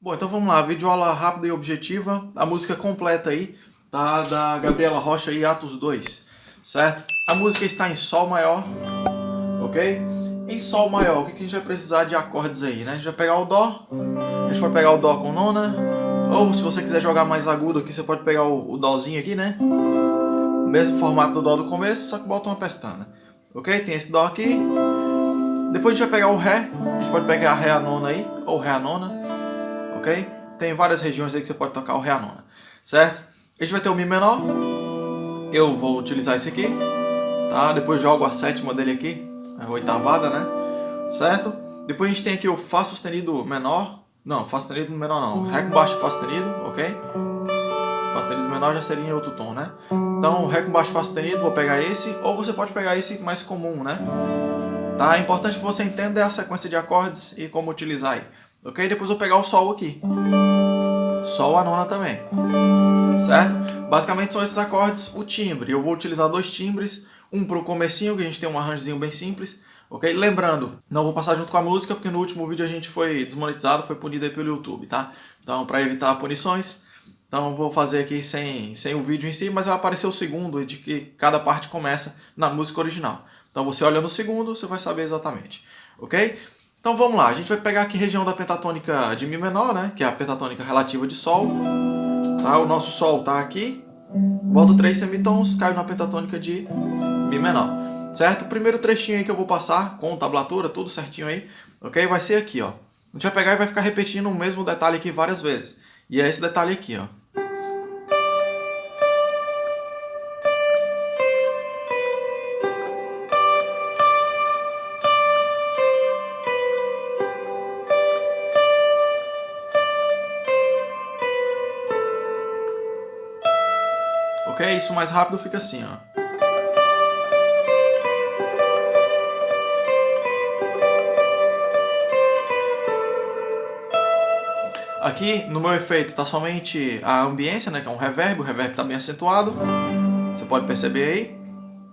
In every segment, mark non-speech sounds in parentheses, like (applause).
Bom, então vamos lá, videoaula rápida e objetiva, a música completa aí, tá? Da Gabriela Rocha e Atos 2, certo? A música está em Sol maior, ok? Em Sol maior, o que a gente vai precisar de acordes aí, né? A gente vai pegar o Dó, a gente pode pegar o Dó com nona, ou se você quiser jogar mais agudo aqui, você pode pegar o, o Dózinho aqui, né? Mesmo formato do Dó do começo, só que bota uma pestana, ok? Tem esse Dó aqui, depois a gente vai pegar o Ré, a gente pode pegar Ré a nona aí, ou Ré a nona, Tem várias regiões aí que você pode tocar o Ré a nona, certo? A gente vai ter o Mi menor, eu vou utilizar esse aqui, tá? Depois jogo a sétima dele aqui, a oitavada, né? Certo? Depois a gente tem aqui o Fá sustenido menor, não, Fá sustenido menor não, Ré com baixo Fá sustenido, ok? Fá sustenido menor já seria em outro tom, né? Então, Ré com baixo Fá sustenido, vou pegar esse, ou você pode pegar esse mais comum, né? Tá? É importante que você entenda a sequência de acordes e como utilizar aí. Ok? Depois eu vou pegar o Sol aqui. Sol a nona também. Certo? Basicamente são esses acordes, o timbre. Eu vou utilizar dois timbres, um para o comecinho, que a gente tem um arranjozinho bem simples. Ok? Lembrando, não vou passar junto com a música, porque no último vídeo a gente foi desmonetizado, foi punido aí pelo YouTube, tá? Então, para evitar punições, então vou fazer aqui sem, sem o vídeo em si, mas vai aparecer o segundo, de que cada parte começa na música original. Então você olhando o segundo, você vai saber exatamente. Ok? Então vamos lá, a gente vai pegar aqui a região da pentatônica de Mi menor, né? Que é a pentatônica relativa de Sol. Tá? O nosso Sol está aqui. Volta três semitons, cai na pentatônica de Mi menor. Certo? O primeiro trechinho aí que eu vou passar, com tablatura, tudo certinho aí, ok? Vai ser aqui, ó. A gente vai pegar e vai ficar repetindo o mesmo detalhe aqui várias vezes. E é esse detalhe aqui, ó. Ok? Isso mais rápido fica assim, ó. Aqui, no meu efeito, está somente a ambiência, né, que é um reverb, o reverb está bem acentuado, você pode perceber aí,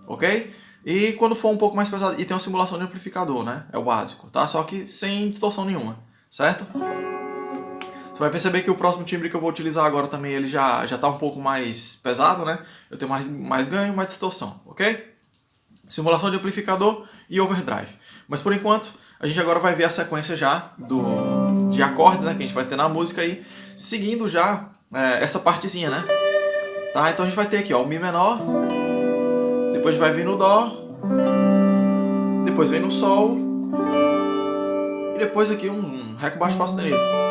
ok? E quando for um pouco mais pesado, e tem uma simulação de amplificador, né, é o básico, tá? Só que sem distorção nenhuma, certo? Você vai perceber que o próximo timbre que eu vou utilizar agora também, ele já já está um pouco mais pesado, né? Eu tenho mais, mais ganho, mais distorção, ok? Simulação de amplificador e overdrive. Mas por enquanto, a gente agora vai ver a sequência já do, de acordes, né? Que a gente vai ter na música aí, seguindo já é, essa partezinha, né? Tá? Então a gente vai ter aqui, ó, o Mi menor, depois vai vir no Dó, depois vem no Sol, e depois aqui um Ré com baixo Fá sustenido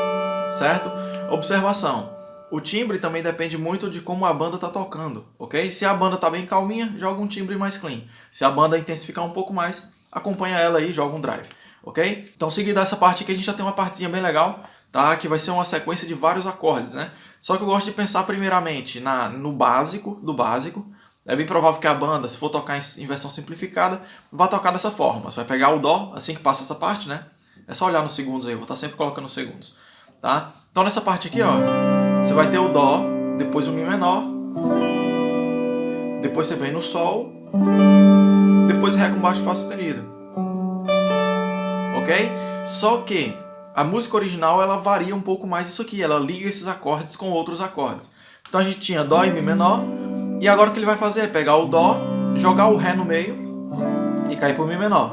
certo? Observação. O timbre também depende muito de como a banda está tocando, ok? Se a banda está bem calminha, joga um timbre mais clean. Se a banda intensificar um pouco mais, acompanha ela aí e joga um drive, ok? Então, seguindo essa parte aqui, a gente já tem uma partezinha bem legal, tá? Que vai ser uma sequência de vários acordes, né? Só que eu gosto de pensar primeiramente na, no básico do básico. É bem provável que a banda, se for tocar em versão simplificada, vá tocar dessa forma. Você vai pegar o Dó, assim que passa essa parte, né? É só olhar nos segundos aí, eu vou estar sempre colocando segundos tá? Então nessa parte aqui, ó, você vai ter o Dó, depois o Mi menor, depois você vem no Sol, depois Ré com baixo Fá sustenido, ok? Só que a música original ela varia um pouco mais isso aqui, ela liga esses acordes com outros acordes. Então a gente tinha Dó e Mi menor, e agora o que ele vai fazer é pegar o Dó, jogar o Ré no meio e cair para o Mi menor.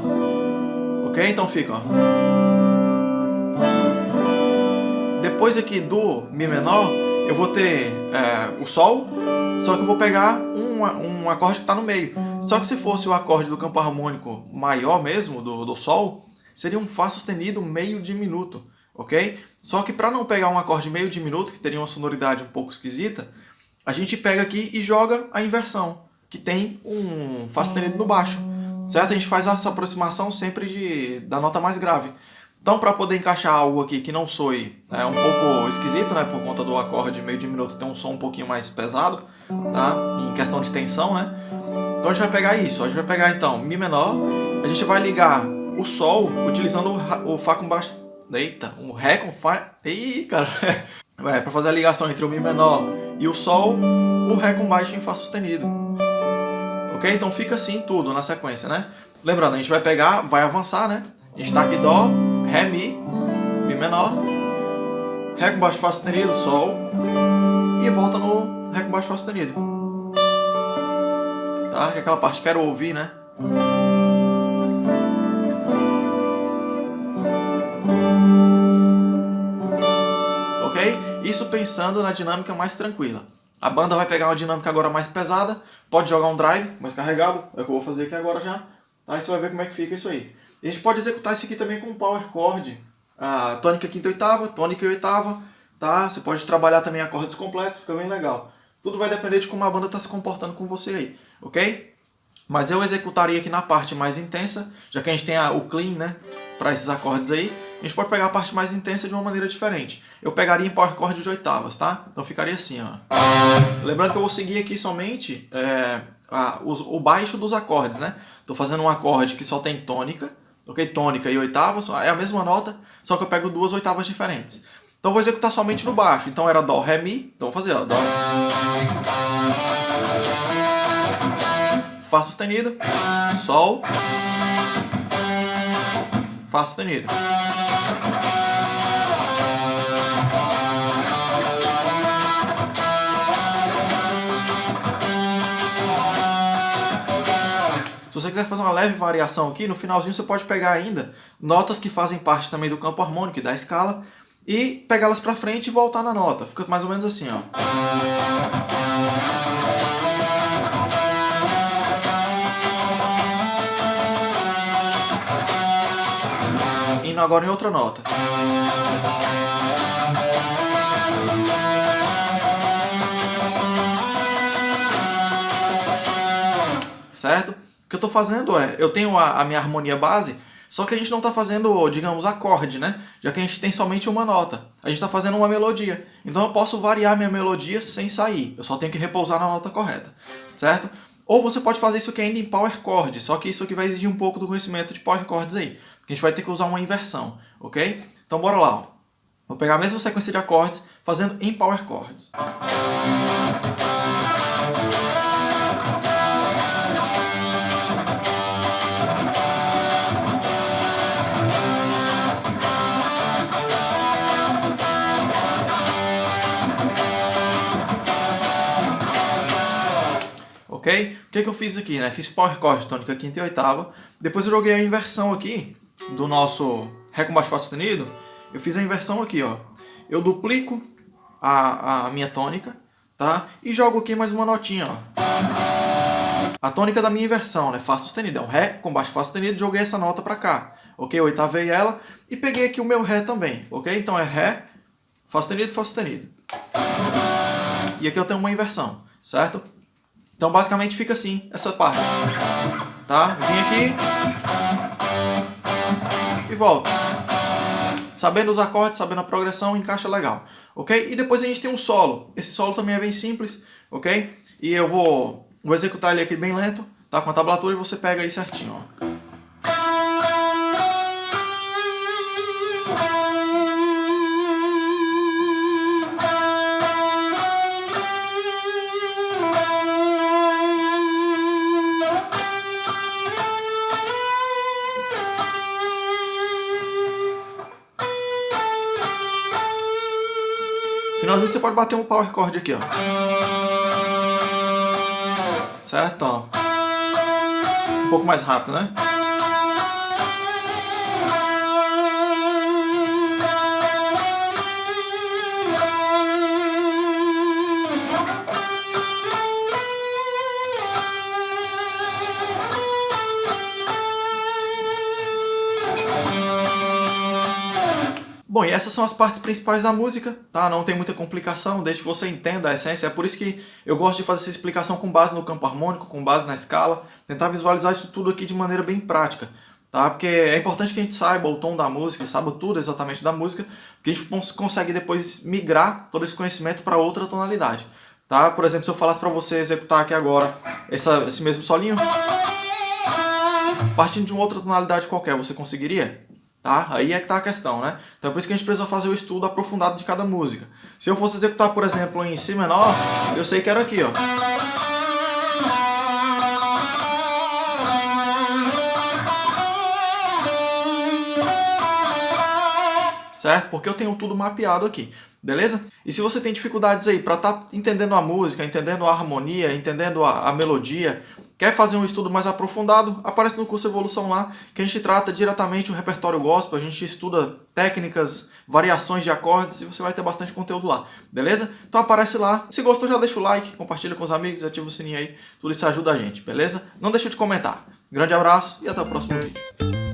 Ok? Então fica, ó. Depois aqui do Mi menor, eu vou ter é, o Sol, só que eu vou pegar um, um acorde que está no meio. Só que se fosse o acorde do campo harmônico maior mesmo, do, do Sol, seria um Fá sustenido meio diminuto, ok? Só que para não pegar um acorde meio diminuto, que teria uma sonoridade um pouco esquisita, a gente pega aqui e joga a inversão, que tem um Fá sustenido no baixo, certo? A gente faz essa aproximação sempre de, da nota mais grave. Então, para poder encaixar algo aqui que não soe é um pouco esquisito, né, por conta do acorde meio diminuto ter um som um pouquinho mais pesado, tá, em questão de tensão, né, então a gente vai pegar isso, a gente vai pegar então Mi menor, a gente vai ligar o Sol utilizando o Fá com baixo, eita, um Ré com Fá, ih, cara, (laughs) é, para fazer a ligação entre o Mi menor e o Sol, o Ré com baixo em Fá sustenido, ok? Então fica assim tudo na sequência, né, lembrando, a gente vai pegar, vai avançar, né, a gente tá aqui Dó, Ré, Mi, Mi menor, Ré com baixo Fá sustenido, Sol, e volta no Ré com baixo Fá sustenido. Tá? Que é aquela parte que quero ouvir, né? Ok? Isso pensando na dinâmica mais tranquila. A banda vai pegar uma dinâmica agora mais pesada, pode jogar um drive mais carregado, é o que eu vou fazer aqui agora já. Aí você vai ver como é que fica isso aí. A gente pode executar isso aqui também com power chord, a tônica quinta oitava, tônica e oitava, tá? Você pode trabalhar também acordes completos, fica bem legal. Tudo vai depender de como a banda está se comportando com você aí, ok? Mas eu executaria aqui na parte mais intensa, já que a gente tem a, o clean, né, para esses acordes aí, a gente pode pegar a parte mais intensa de uma maneira diferente. Eu pegaria em power chord de oitavas, tá? Então ficaria assim, ó. Lembrando que eu vou seguir aqui somente é, a, o, baixo dos acordes, né? Estou fazendo um acorde que só tem tônica, ok? Tônica e oitavas, é a mesma nota, só que eu pego duas oitavas diferentes. Então vou executar somente no baixo. Então era Dó, Ré, Mi. Então vou fazer, ó. Dó. Fá sustenido. Sol. Fá sustenido. Você quiser fazer uma leve variação aqui, no finalzinho você pode pegar ainda notas que fazem parte também do campo harmônico e da escala e pegá-las para frente e voltar na nota. Fica mais ou menos assim, ó. Indo agora em outra nota. Que eu estou fazendo é, eu tenho a, a, minha harmonia base, só que a gente não está fazendo, digamos, acorde, né? Já que a gente tem somente uma nota. A gente está fazendo uma melodia. Então eu posso variar minha melodia sem sair. Eu só tenho que repousar na nota correta, certo? Ou você pode fazer isso aqui ainda em power chord, só que isso aqui vai exigir um pouco do conhecimento de power chords aí. Porque a gente vai ter que usar uma inversão, ok? Então bora lá, ó. Vou pegar a mesma sequência de acordes, fazendo em power chords. Ok? O que, que eu fiz aqui, né? Fiz power chord tônica quinta e oitava. Depois eu joguei a inversão aqui do nosso Ré com baixo Fá sustenido. Eu fiz a inversão aqui, ó. Eu duplico a, a minha tônica, tá? E jogo aqui mais uma notinha, ó. A tônica da minha inversão, né? Fá sustenido. É um Ré com baixo Fá sustenido. Joguei essa nota pra cá, ok? Oitavei ela e peguei aqui o meu Ré também, ok? Então é Ré, Fá sustenido, Fá sustenido. E aqui eu tenho uma inversão, certo? Então basicamente fica assim, essa parte. Tá? Vim aqui e volto. Sabendo os acordes, sabendo a progressão, encaixa legal. Ok? E depois a gente tem um solo. Esse solo também é bem simples, ok? E eu vou, vou executar ele aqui bem lento, tá? Com a tablatura e você pega aí certinho, ó. Você pode bater um power chord aqui, ó. Certo? Ó. Um pouco mais rápido, né? Bom, e essas são as partes principais da música, tá? Não tem muita complicação, desde que você entenda a essência. É por isso que eu gosto de fazer essa explicação com base no campo harmônico, com base na escala, tentar visualizar isso tudo aqui de maneira bem prática, tá? Porque é importante que a gente saiba o tom da música, saiba tudo exatamente da música, porque a gente consegue depois migrar todo esse conhecimento para outra tonalidade, tá? Por exemplo, se eu falasse para você executar aqui agora essa, esse mesmo solinho, partindo de uma outra tonalidade qualquer, você conseguiria? Tá? Aí é que está a questão, né? Então é por isso que a gente precisa fazer o estudo aprofundado de cada música. Se eu fosse executar, por exemplo, em Si menor, eu sei que era aqui, ó. Certo? Porque eu tenho tudo mapeado aqui. beleza? E se você tem dificuldades aí para estar tá entendendo a música, entendendo a harmonia, entendendo a, a melodia, Quer fazer um estudo mais aprofundado? Aparece no curso Evolução lá, que a gente trata diretamente o repertório gospel, a gente estuda técnicas, variações de acordes e você vai ter bastante conteúdo lá, beleza? Então aparece lá. Se gostou, já deixa o like, compartilha com os amigos, ativa o sininho aí, tudo isso ajuda a gente, beleza? Não deixa de comentar. Grande abraço e até o próximo vídeo.